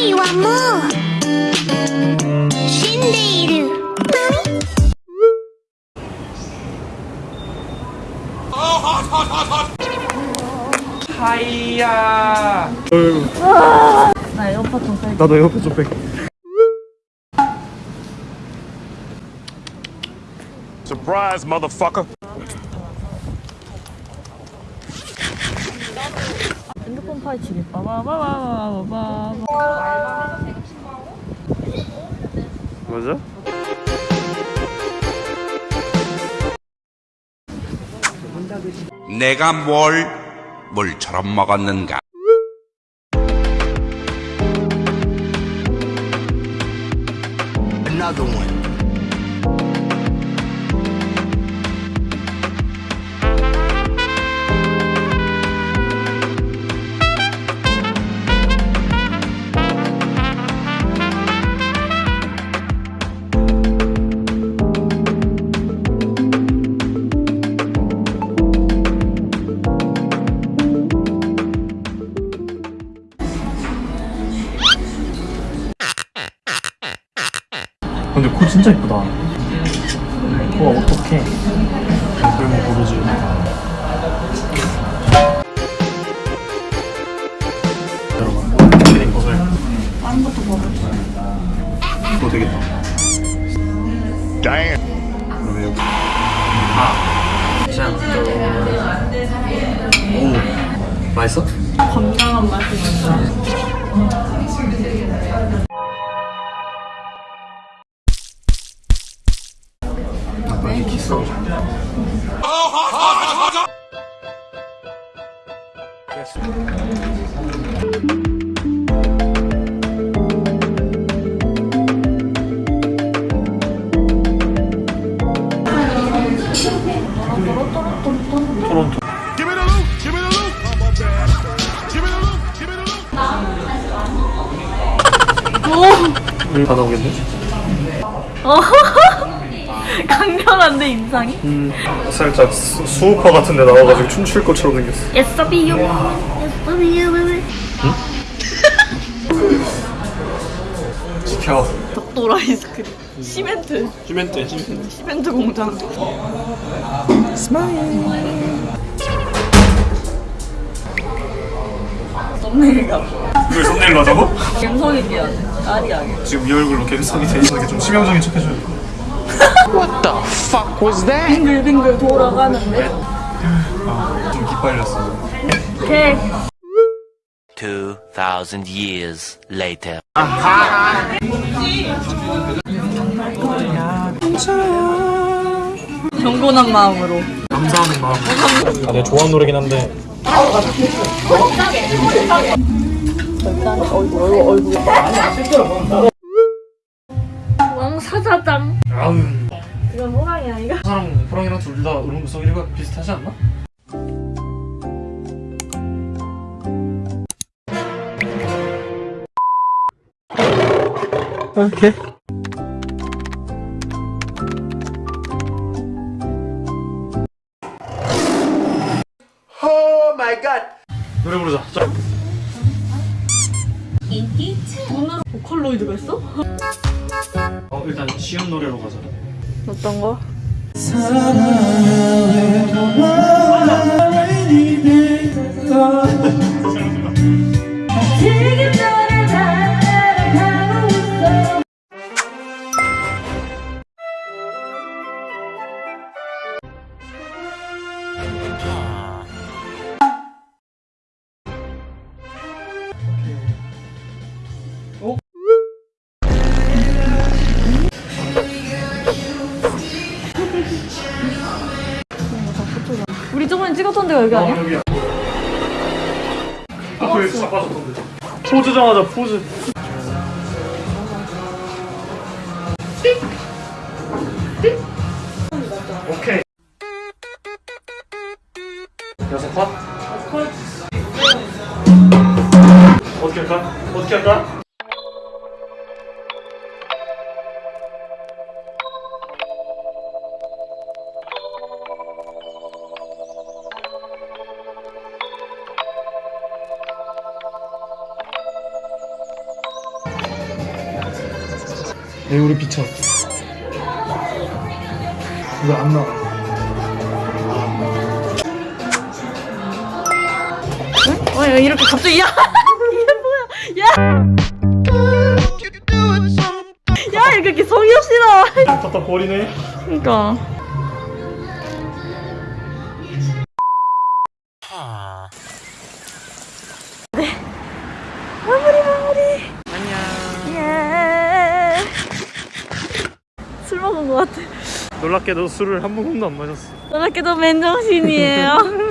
愛はもう死んでいる何 하이야 나 에어팟 좀 빼. 나도 에어팟 좀 빼. Surprise, motherfucker. 핸드폰 파헤치기. 빠바바바바바바. 맞아? 내가 뭘 물처럼 먹었는가? Another one. 근데 코 진짜 이쁘다. 코가 어떡해. 그러면 모르지. 여러분, 이렇게 된 것을. 다른 것도 먹을 이거 되겠다. Damn. 그러면 여기. 아. 짠. 오. 맛있어? 건강한 맛이 진짜. Loot. 우리 다 나오겠네? 강렬한데 인상이? 음, 살짝 수, 수우파 같은 데 나와가지고 춤출 것처럼 생겼어. Yes, be you. Yes, be you. 지켜. 덕돌 아이스크림. 시멘트. 시멘트, 시멘트. 시멘트 공장. 스마일. 썸네일 가. 이걸 썸네일로 하자고? 감성있게 해야 돼. 아리하게. 지금 이 얼굴로 갬성이 되는 게좀 치명적인 척 해줘 요. 빙글빙글 돌아가는데. 좀 기빨렸어. 오케이. 2,000 years later. 경건한 마음으로. 감사하는 마음. 아, 내가 좋아하는 노래긴 한데. 왕 사자장. 아우. 이건 호랑이 아니가? 사람 호랑이랑 둘다 음성 1가 비슷하지 않나? 오케이. Oh my god. 노래 부르자. 자. 보컬로이드가 있어? 어, 일단 쉬운 노래로 가자. 어떤 거? 저번에 찍었던 데가 여기 아니야? 여기야. 앞을 잡아줬던데. 포즈 정하자, 포즈. 오케이. 여섯 컷? 어떻게 할까? 어떻게 할까? 내 우리 비춰. 왜안 나와? 어, 야, 이렇게 갑자기 야 이게 뭐야? 야. 야, 이렇게 이렇게 성의 없이 나와. 갖다 버리네. 그러니까. 네. 마무리 마무리. 것 같아. 놀랍게도 술을 한 모금도 안 마셨어. 놀랍게도 맨정신이에요.